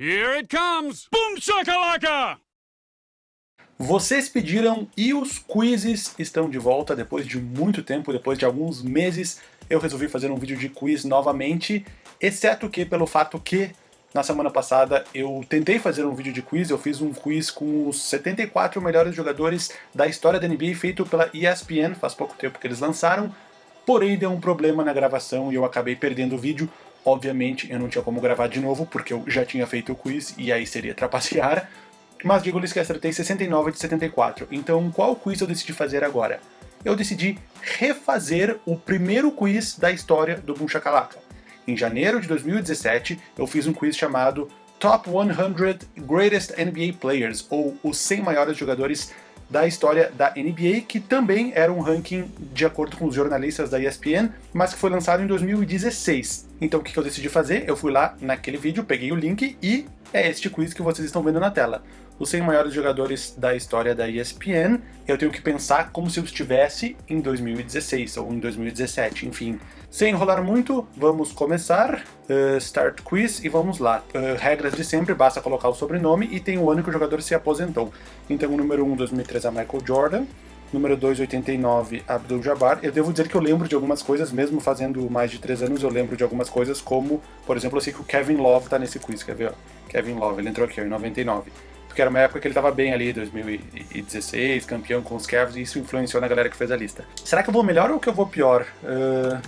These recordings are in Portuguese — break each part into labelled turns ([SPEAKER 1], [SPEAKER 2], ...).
[SPEAKER 1] Here it comes! Boom shakalaka!
[SPEAKER 2] Vocês pediram e os quizzes estão de volta depois de muito tempo, depois de alguns meses. Eu resolvi fazer um vídeo de quiz novamente, exceto que pelo fato que na semana passada eu tentei fazer um vídeo de quiz, eu fiz um quiz com os 74 melhores jogadores da história da NBA feito pela ESPN, faz pouco tempo que eles lançaram, porém deu um problema na gravação e eu acabei perdendo o vídeo. Obviamente eu não tinha como gravar de novo, porque eu já tinha feito o quiz e aí seria trapacear, mas digo-lhes que acertei 69 de 74, então qual quiz eu decidi fazer agora? Eu decidi refazer o primeiro quiz da história do Boom Shakalaka. Em janeiro de 2017, eu fiz um quiz chamado Top 100 Greatest NBA Players, ou os 100 maiores jogadores da história da NBA, que também era um ranking de acordo com os jornalistas da ESPN, mas que foi lançado em 2016. Então o que eu decidi fazer? Eu fui lá naquele vídeo, peguei o link e é este quiz que vocês estão vendo na tela. Os 100 maiores jogadores da história da ESPN, eu tenho que pensar como se eu estivesse em 2016 ou em 2017, enfim. Sem enrolar muito, vamos começar. Uh, start quiz e vamos lá. Uh, regras de sempre, basta colocar o sobrenome e tem o ano que o jogador se aposentou. Então o número 1, 2003 é Michael Jordan. Número 2, 89, Abdul Jabbar. Eu devo dizer que eu lembro de algumas coisas, mesmo fazendo mais de 3 anos, eu lembro de algumas coisas, como, por exemplo, eu sei que o Kevin Love tá nesse quiz, quer ver? Ó? Kevin Love, ele entrou aqui ó, em 99 porque era uma época que ele estava bem ali, 2016, campeão com os Cavs, e isso influenciou na galera que fez a lista. Será que eu vou melhor ou que eu vou pior? Uh,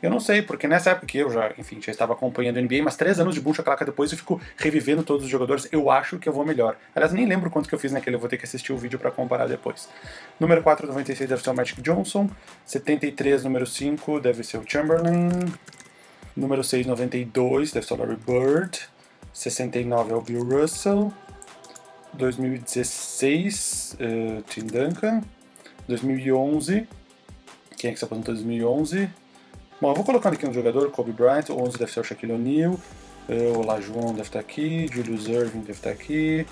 [SPEAKER 2] eu não sei, porque nessa época eu já, enfim, já estava acompanhando a NBA, mas três anos de Buncha Claca depois eu fico revivendo todos os jogadores, eu acho que eu vou melhor. Aliás, nem lembro quanto que eu fiz naquele, eu vou ter que assistir o vídeo para comparar depois. Número 4, 96 deve ser o Magic Johnson. 73, número 5, deve ser o Chamberlain. Número 6, 92, deve ser o Larry Bird. 69 é o Bill Russell. 2016, uh, Tim Duncan. 2011, quem é que se aposentou em 2011? Bom, eu vou colocando aqui um jogador, Kobe Bryant, 11 deve ser o Shaquille O'Neal, uh, o Lajuan deve estar aqui, Julius Irving deve estar aqui,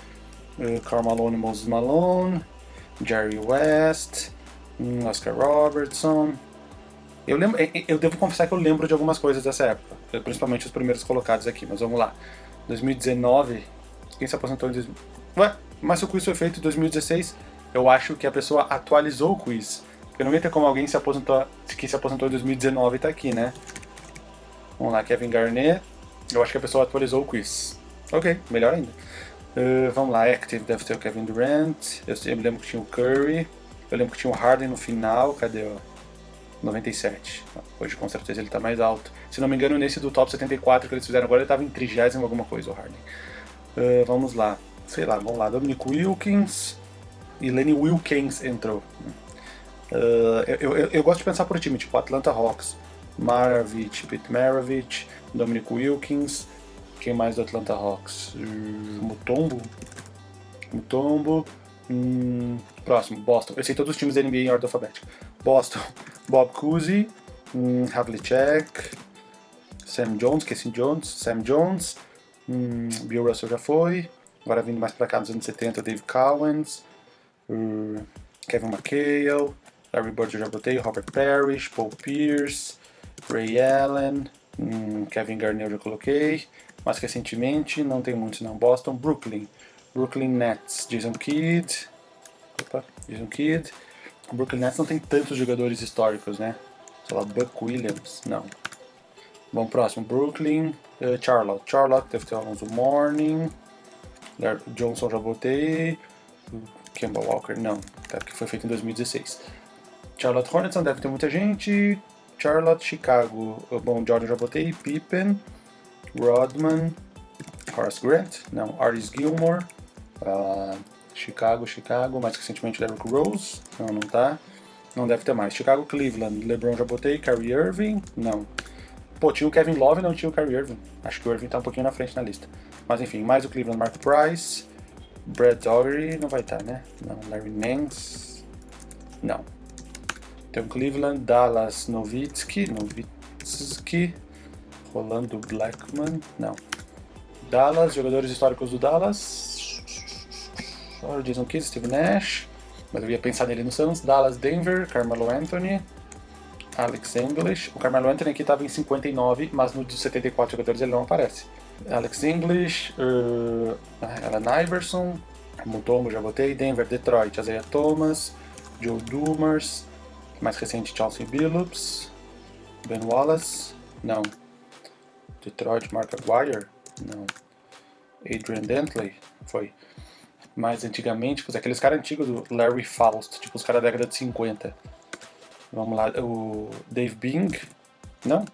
[SPEAKER 2] uh, Karl Moses Malone, Jerry West, um, Oscar Robertson. Eu, lembro, eu devo confessar que eu lembro de algumas coisas dessa época, principalmente os primeiros colocados aqui, mas vamos lá. 2019, quem se aposentou em 2000? Ué, mas o quiz foi feito em 2016, eu acho que a pessoa atualizou o quiz. Porque não ter como alguém se aposentou, que se aposentou em 2019 e tá aqui, né? Vamos lá, Kevin Garnett. Eu acho que a pessoa atualizou o quiz. Ok, melhor ainda. Uh, vamos lá, Active deve ter o Kevin Durant. Eu, eu lembro que tinha o Curry. Eu lembro que tinha o Harden no final. Cadê o 97? Hoje com certeza ele tá mais alto. Se não me engano, nesse do top 74 que eles fizeram agora, ele tava em 30 alguma coisa, o Harden. Uh, vamos lá. Sei lá, vamos lá. Dominic Wilkins e Lenny Wilkins entrou. Uh, eu, eu, eu, gosto de pensar por time, tipo Atlanta Hawks, Maravich, Pete Maravich, Dominic Wilkins, quem mais do Atlanta Hawks? Uh, Mutombo? Mutombo. Hum, próximo, Boston. Eu sei todos os times da NBA em ordem alfabética. Boston, Bob Cousy, hum, Havlicek, Sam Jones, Casey Jones, Sam Jones, hum, Bill Russell já foi. Agora vindo mais pra cá nos anos 70, Dave Cowens, uh, Kevin McHale, Larry Bird eu já botei, Robert Parrish, Paul Pierce, Ray Allen, hum, Kevin Garnett eu já coloquei, mais recentemente, não tem muitos não, Boston, Brooklyn, Brooklyn Nets, Jason Kidd, opa, Jason Kidd, Brooklyn Nets não tem tantos jogadores históricos, né? Sei lá, Buck Williams, não. Bom, próximo, Brooklyn, uh, Charlotte, Charlotte deve ter Alonso Morning, Johnson já botei, Kemba Walker não, tá, que foi feito em 2016. Charlotte Hornets não deve ter muita gente. Charlotte, Chicago. Bom, Jordan já botei. Pippen, Rodman, Horace Grant, não, Artis Gilmore. Uh, Chicago, Chicago, mais recentemente Derrick Rose, não, não tá. Não deve ter mais. Chicago, Cleveland, LeBron já botei. Kyrie Irving, não. Pô, tinha o Kevin Love não tinha o Kyrie Irving. Acho que o Irving tá um pouquinho na frente na lista. Mas enfim, mais o Cleveland, Mark Price. Brad Dougherty não vai estar, né? Não, Larry Nance, não. Tem o Cleveland, Dallas, Novitsky, Novitsky, Rolando Blackman, não. Dallas, jogadores históricos do Dallas. Olha, Jason Kidd, Steve Nash, mas eu ia pensar nele no Suns. Dallas, Denver, Carmelo Anthony, Alex English. O Carmelo Anthony aqui estava em 59, mas no de 74 jogadores ele não aparece. Alex English, uh, Alan Iverson, Mutombo já botei, Denver, Detroit, Isaiah Thomas, Joe Dumars, mais recente Chelsea Billups, Ben Wallace, não. Detroit, Mark Aguirre, não. Adrian Dentley, foi. Mais antigamente, aqueles caras antigos do Larry Faust, tipo os caras da década de 50. Vamos lá, o Dave Bing, não.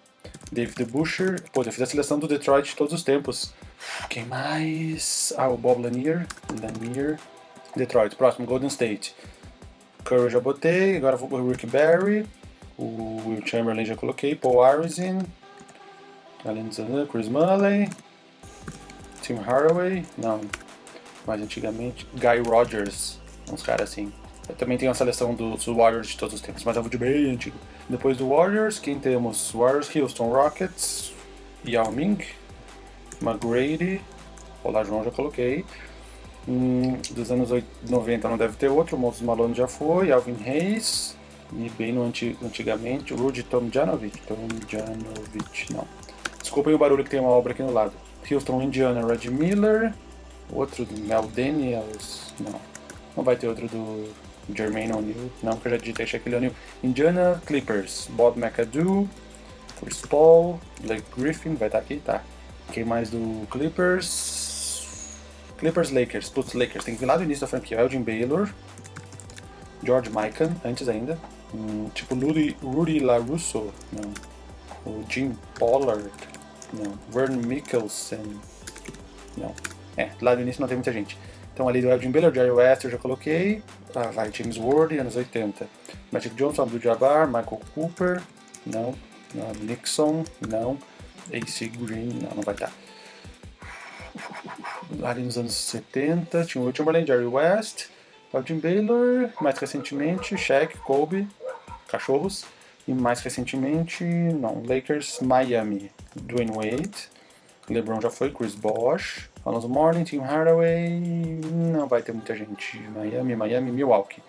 [SPEAKER 2] David Busher, pô, eu fiz a seleção do Detroit de todos os tempos. Quem mais? Ah, o Bob Lanier, Lanier, Detroit, próximo, Golden State. Curry já botei, agora vou o Rick Barry, o Will Chamberlain já coloquei, Paul Arizin, Chris Mulley, Tim Haraway, não, mais antigamente, Guy Rogers, uns caras assim. Também tenho a seleção dos Warriors de todos os tempos, mas é um vídeo bem antigo. Depois do Warriors, quem temos? Warriors, Houston Rockets, Yao Ming, McGrady, Olá João já coloquei. Hum, dos anos 90 não deve ter outro, Moses Malone já foi, Alvin Hayes, e bem no anti, antigamente, Rudy Tomjanovic, Tomjanovic, não. Desculpem o barulho que tem uma obra aqui no lado. Houston, Indiana, Red Miller, outro do Mel Daniels, não. Não vai ter outro do Jermaine O'Neal, não, que eu já digitei Shaquille O'Neal. Indiana Clippers, Bob McAdoo, Chris Paul, Blake Griffin, vai estar aqui, tá. Quem mais do Clippers? Clippers Lakers, putz, Lakers, tem que vir lá do início da franquia. Elgin Baylor, George Mikan, antes ainda. Hum, tipo Rudy, Rudy LaRusso, não. O Jim Pollard, não. Vern Mikkelsen, não. É, lá do início não tem muita gente. Então ali do Elgin Baylor, Jerry West eu já coloquei. Ah, vai, James Ward, anos 80. Magic Johnson, Abdul Jabbar, Michael Cooper, não. não. Nixon, não. AC Green, não, não vai estar. Ali nos anos 70, tinha o Chamberlain, Jerry West, Elgin Baylor, mais recentemente Shaq, Kobe, Cachorros, e mais recentemente, não, Lakers, Miami, Dwayne Wade, LeBron já foi, Chris Bosh, Alonso Morning, Tim Hardaway, não vai ter muita gente. Miami, Miami, Milwaukee.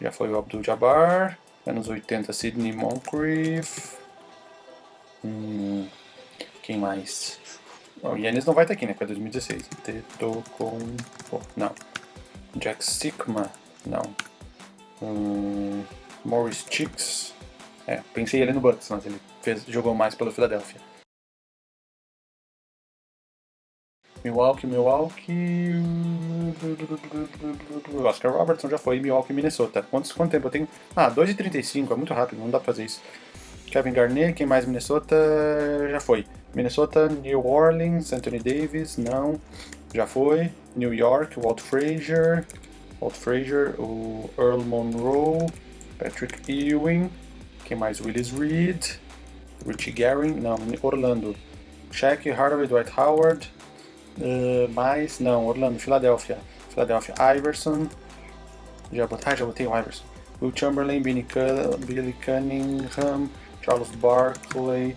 [SPEAKER 2] Já foi o Abdul Jabbar, anos 80, Sidney Moncrief. Hum, quem mais? O Yannis não vai estar aqui, né? Que é 2016. Teto com. não. Jack Sigma, não. Hum, Morris Chicks. É, pensei ele no Bucks, mas ele fez, jogou mais pelo Philadelphia. Milwaukee, Milwaukee. Oscar Robertson já foi. Milwaukee, Minnesota. Quantos, quanto tempo eu tenho? Ah, 2,35. É muito rápido, não dá pra fazer isso. Kevin Garnett, quem mais? Minnesota já foi. Minnesota, New Orleans, Anthony Davis, não. Já foi. New York, Walt Frazier. Walt Frazier, o Earl Monroe, Patrick Ewing. Quem mais? Willis Reed. Richie Garing, não. Orlando. Shaq, Hardaway, Dwight Howard. Uh, mais, não, Orlando, Filadélfia. Filadélfia, Iverson. Já botei, ah, já botei o Iverson. Will Chamberlain, Billy, Cunningham, Charles Barkley,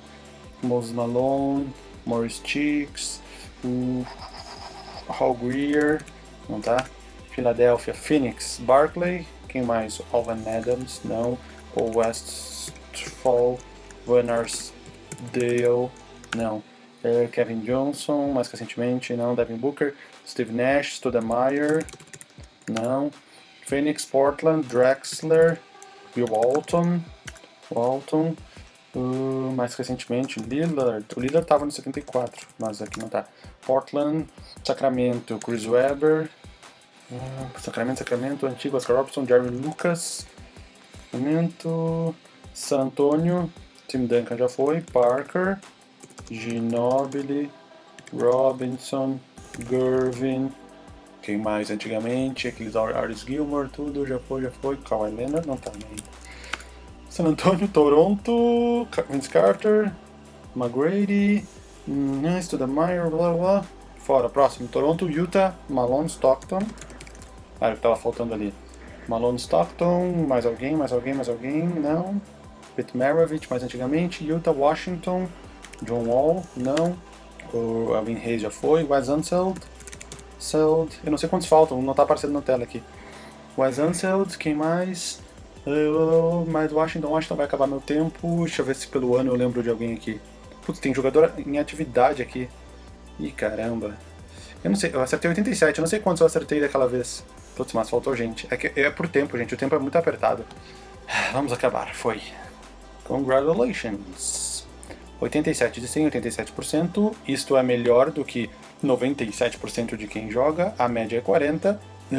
[SPEAKER 2] Moses Malone, Morris Cheeks, o Hal Greer, não tá? Filadélfia, Phoenix, Barkley, quem mais? Alvan Adams, não. Paul Westfall, Van Arsdale, não. Kevin Johnson, mais recentemente, não. Devin Booker, Steve Nash, Stoudemire, não. Phoenix, Portland, Drexler, Bill Walton, Walton, uh, mais recentemente Lillard, o Lillard estava no 74, mas aqui não tá. Portland, Sacramento, Chris Webber, uh, Sacramento, Sacramento, antigo Oscar Robertson, Jerry Lucas, Sacramento, San Antonio, Tim Duncan já foi, Parker, Ginobili, Robinson, Gervin, quem mais? Antigamente, aqueles Aris Gilmore, tudo, já foi, já foi, Kawhi Leonard, não tá ainda. San Antonio, Toronto, Vince Carter, McGrady, hum, Studemire, blá blá, fora, próximo, Toronto, Utah, Malone, Stockton, ah, o que tava faltando ali, Malone, Stockton, mais alguém, mais alguém, mais alguém, não, Pete Maravich, mais antigamente, Utah, Washington, John Wall, não. O Alvin Hayes já foi. Wes Unseld, Seld, eu não sei quantos faltam, não está aparecendo na tela aqui. Wes Unseld, quem mais? Mais Washington, Washington vai acabar meu tempo. Deixa eu ver se pelo ano eu lembro de alguém aqui. Putz, tem jogador em atividade aqui. Ih, caramba. Eu não sei, eu acertei 87, eu não sei quantos eu acertei daquela vez. Putz, mas faltou gente. É, que, é por tempo, gente, o tempo é muito apertado. Vamos acabar, foi. Congratulations! 87 de 100, 87%. Isto é melhor do que 97% de quem joga, a média é 40%.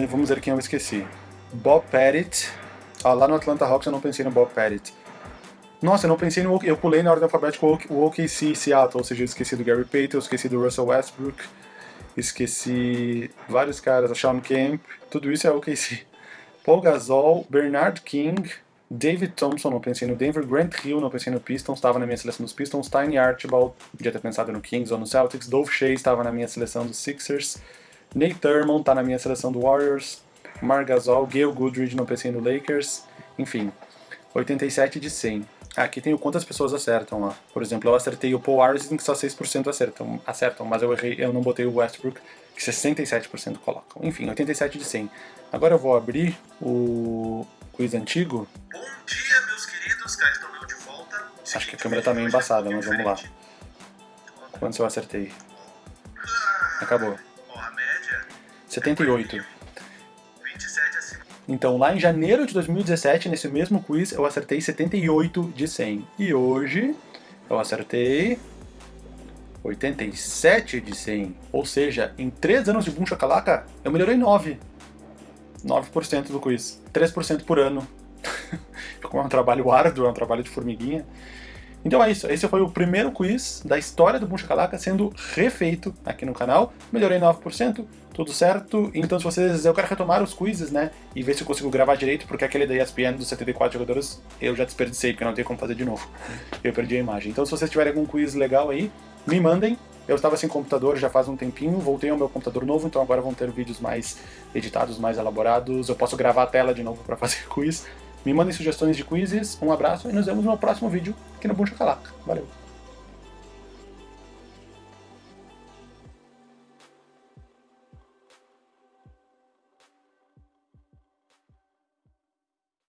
[SPEAKER 2] Vamos ver quem eu esqueci. Bob Pettit. Ah, lá no Atlanta Hawks eu não pensei no Bob Pettit. Nossa, eu não pensei no. Eu pulei na ordem alfabética o OKC Seattle, ou seja, eu esqueci do Gary Payton, eu esqueci do Russell Westbrook, esqueci vários caras, a Sean Kemp, tudo isso é OKC. Paul Gasol, Bernard King, David Thompson, não pensei no Denver, Grant Hill, não pensei no Pistons, estava na minha seleção dos Pistons, Tiny Archibald, podia ter pensado no Kings ou no Celtics, Dove Shea estava na minha seleção dos Sixers, Nate Thurmond está na minha seleção do Warriors, Marc Gasol, Gail Goodridge, não pensei no Lakers, enfim, 87 de 100. Aqui tem o quantas pessoas acertam lá. Por exemplo, eu acertei o Paul Arsene, que só 6% acertam, acertam, mas eu errei, eu não botei o Westbrook, que 67% colocam. Enfim, 87 de 100. Agora eu vou abrir o quiz antigo.
[SPEAKER 3] Bom dia, meus queridos, cá estou eu de volta.
[SPEAKER 2] Acho que a câmera tá meio embaçada, mas vamos lá. Quantos eu acertei? Acabou.
[SPEAKER 3] Ó, a média
[SPEAKER 2] 78.
[SPEAKER 3] 27 acima.
[SPEAKER 2] Então, lá em janeiro de 2017, nesse mesmo quiz, eu acertei 78 de 100. E hoje, eu acertei 87 de 100. Ou seja, em 3 anos de Boom Shakalaka, eu melhorei 9. 9% do quiz. 3% por ano. Como é um trabalho árduo, é um trabalho de formiguinha. Então é isso, esse foi o primeiro quiz da história do Boom Shakalaka sendo refeito aqui no canal. Melhorei 9%, tudo certo. Então se vocês, eu quero retomar os quizzes, né, e ver se eu consigo gravar direito, porque aquele da ESPN dos 74 jogadores eu já desperdicei, porque não tem como fazer de novo. Eu perdi a imagem. Então se vocês tiverem algum quiz legal aí, me mandem. Eu estava sem computador já faz um tempinho, voltei ao meu computador novo, então agora vão ter vídeos mais editados, mais elaborados. Eu posso gravar a tela de novo para fazer quiz. Me mandem sugestões de quizzes, um abraço e nos vemos no próximo vídeo aqui no Boom Shakalaka. Valeu!